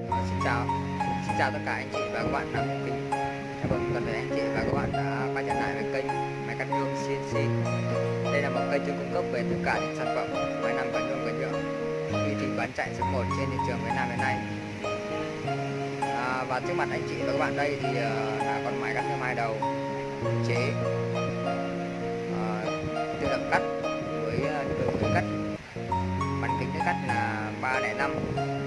Vâng, vâng, xin chào. Xin chào tất cả anh chị và các bạn đang kính chào mừng toàn thể anh chị và các bạn đã quay trở lại với kênh máy cắt nhôm CNC đây là một kênh chuyên cung cấp về tất cả những sản phẩm máy làm cắt nhôm cắt nhựa. Uy tín bán chạy số 1 trên thị trường Việt Nam hiện nay. À, và trước mặt anh chị và các bạn đây thì uh, là con máy cắt nhôm hai đầu. Chế. Uh, tự động cắt với uh, cắt. Bán kính cắt là 305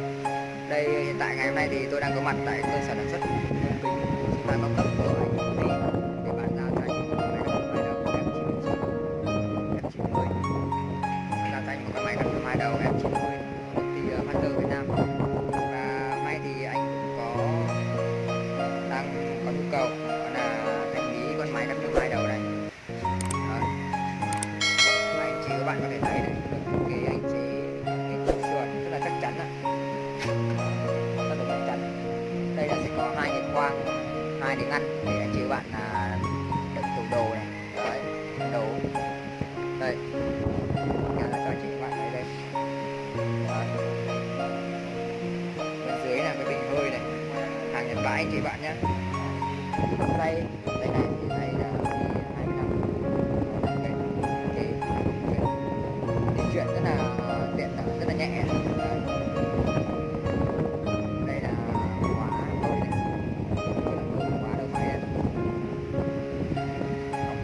đây hiện tại ngày hôm nay thì tôi đang có mặt tại cơ sở sản xuất kính sinh thái cao cấp của anh công để bán ra thành một máy cắt hai đầu F90 F90 ra thành một cái máy cắt hai đầu F90 của công ty ờ, Hunter Việt Nam. Và may thì anh có, đang có nhu cầu, đó là thanh lý con máy cắt hai đầu này. Đó. anh chị các bạn có thể thấy hai tiếng Anh để anh chị bạn là đựng tủ đồ này. Đấy đồ đây. Nhà là cho anh chị bạn thấy đây. Đấy. bên dưới là cái bình hơi này. Hàng nhật Bản anh chị bạn nhé. Đây đây này.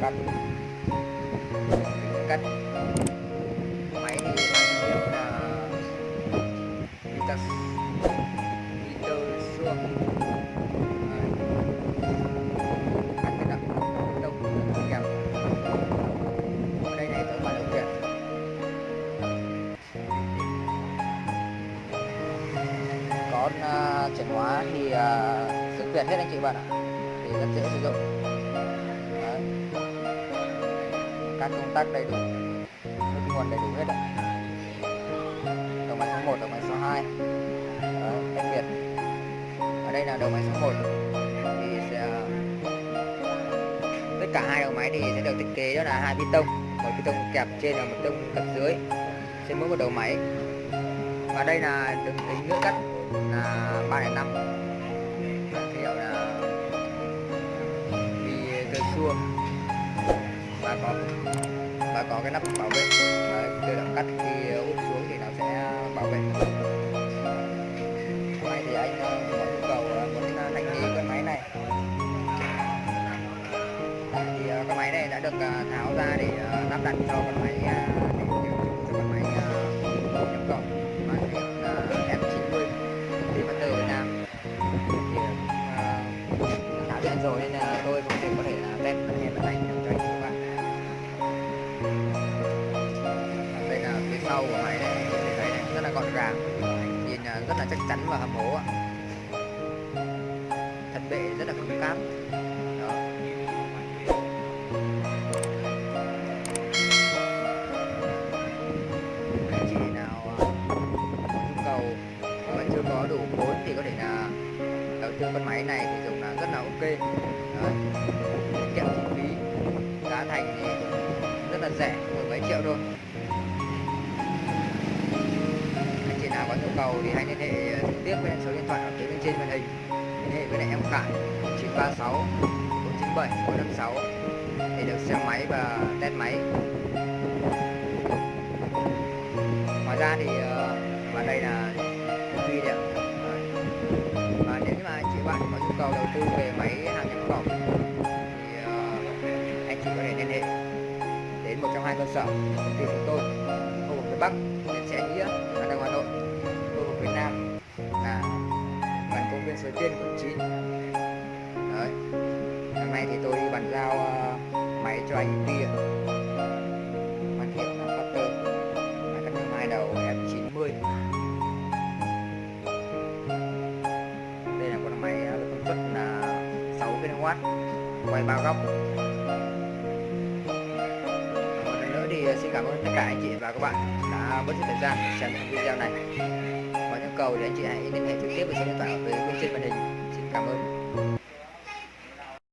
Học cắt máy thì mang hiệu là Vitas Vito Xương. Cắt cái đặc đông kèm ở đây này tôi bắt đầu chuyển còn uh, chuyển hóa thì uh, sức Việt hết anh chị bạn ạ. Thì rất dễ sử dụng. Các công tắc đầy đủ. Nước nguồn đầy đủ hết ạ. Đầu máy số 1, đầu máy số 2 Đấy, cách biệt. Ở đây là đầu máy số 1 thì sẽ tất cả hai đầu máy thì sẽ được thiết kế đó là hai pi tông. Một pi tông kẹp trên và một tông kẹp dưới. Trên mỗi một đầu máy. Và đây là được tính nước cắt là 305 hiệu là vì cơ xua và có và có cái nắp bảo vệ. Đấy, tự động cắt khi ờ, úp xuống thì nó sẽ bảo vệ. Hôm nay thì anh ờ, có nhu cầu ờ, muốn thanh lý cái máy này. Thì cái máy này đã được tháo ra để lắp đặt cho con máy để rất nhìn à, rất là chắc chắn và hầm hố ạ. Thân bệ, rất là cứng cáp đó. Anh chị nào à, có nhu cầu mà chưa có đủ vốn thì có thể là đầu tư con máy này thì dùng là rất là ok. Đó. tiết kiệm chi phí, giá thành thì rất là rẻ mười mấy triệu thôi. Yêu nhu cầu thì hãy liên hệ ờ, trực tiếp với số điện thoại ở phía bên trên màn hình. Liên hệ với lại em Khải 936 497 456 để được xem máy và test máy. Ngoài ra thì ờ, và đây là quy điện và nếu như mà anh chị bạn có nhu cầu đầu tư về máy hàng nhập khẩu thì ờ, anh chị có thể liên hệ đến một trong hai cơ sở công ty chúng tôi khu vực phía bắc. Số công viên suối tiên quận 9 đấy. Hôm nay thì tôi bàn giao uh, máy cho anh kia hoàn thiện là cutter máy cắt hai đầu F90 đây là con máy ờ, với công suất là 6 kW quay ba góc. Một lần nữa thì ờ, xin cảm ơn tất cả anh chị và các bạn đã bớt thời gian xem video này cầu thì anh chị hãy liên hệ trực tiếp với số điện thoại ở phía bên trên màn hình. Xin cảm ơn.